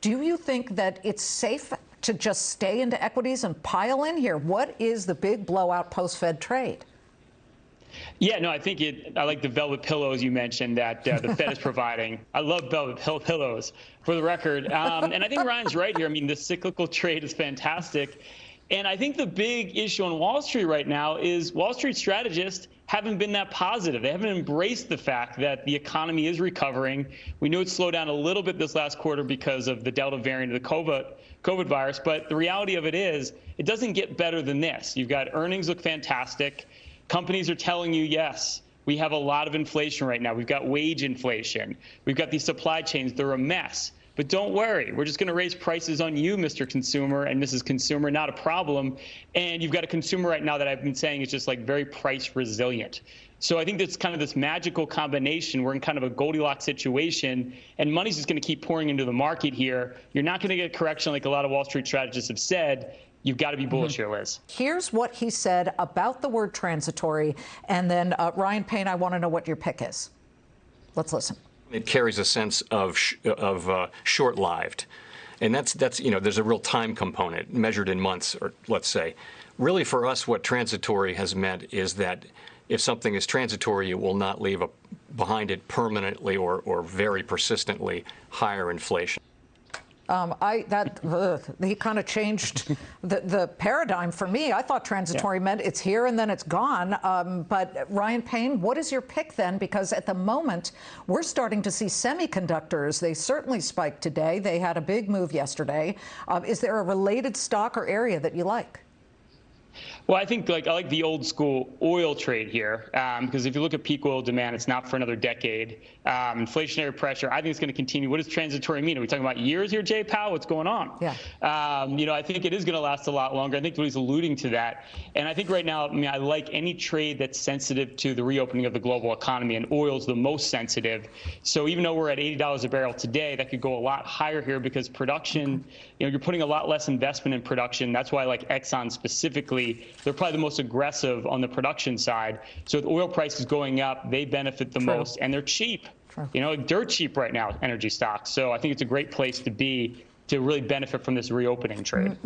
Do you think that it's safe to just stay into equities and pile in here? What is the big blowout post-Fed trade? Yeah, no, I think it. I like the velvet pillows you mentioned that uh, the Fed is providing. I love velvet pillows, for the record. Um, and I think Ryan's right here. I mean, the cyclical trade is fantastic, and I think the big issue on Wall Street right now is Wall Street strategists haven't been that positive. They haven't embraced the fact that the economy is recovering. We knew it slowed down a little bit this last quarter because of the Delta variant of the COVID, COVID virus, but the reality of it is it doesn't get better than this. You've got earnings look fantastic. Companies are telling you, yes, we have a lot of inflation right now. We've got wage inflation. We've got these supply chains. They're a mess. But don't worry, we're just going to raise prices on you, Mr. Consumer and Mrs. Consumer, not a problem. And you've got a consumer right now that I've been saying is just like very price resilient. So I think that's kind of this magical combination. We're in kind of a Goldilocks situation, and money's just going to keep pouring into the market here. You're not going to get a correction like a lot of Wall Street strategists have said. You've got to be bullish mm -hmm. here, Liz. Here's what he said about the word transitory. And then, uh, Ryan Payne, I want to know what your pick is. Let's listen it carries a sense of of uh, short-lived, and that's that's you know there's a real time component measured in months or let's say. Really, for us, what transitory has meant is that if something is transitory, it will not leave a, behind it permanently or, or very persistently higher inflation. Um, I that uh, he kind of changed the, the paradigm for me. I thought transitory yeah. meant it's here and then it's gone. Um, but Ryan Payne, what is your pick then? Because at the moment we're starting to see semiconductors. They certainly spiked today. They had a big move yesterday. Uh, is there a related stock or area that you like? Well, I think like I like the old school oil trade here um, because if you look at peak oil demand, it's not for another decade. Um, inflationary pressure, I think it's going to continue. What does transitory mean? Are we talking about years here, Jay Powell? What's going on? Yeah. Um, you know, I think it is going to last a lot longer. I think he's alluding to that, and I think right now, I mean, I like any trade that's sensitive to the reopening of the global economy, and oil's the most sensitive. So even though we're at $80 a barrel today, that could go a lot higher here because production, you know, you're putting a lot less investment in production. That's why I like Exxon specifically they're probably the most aggressive on the production side. So with oil prices going up, they benefit the True. most, and they're cheap. True. You know, dirt cheap right now, energy stocks. So I think it's a great place to be to really benefit from this reopening trade.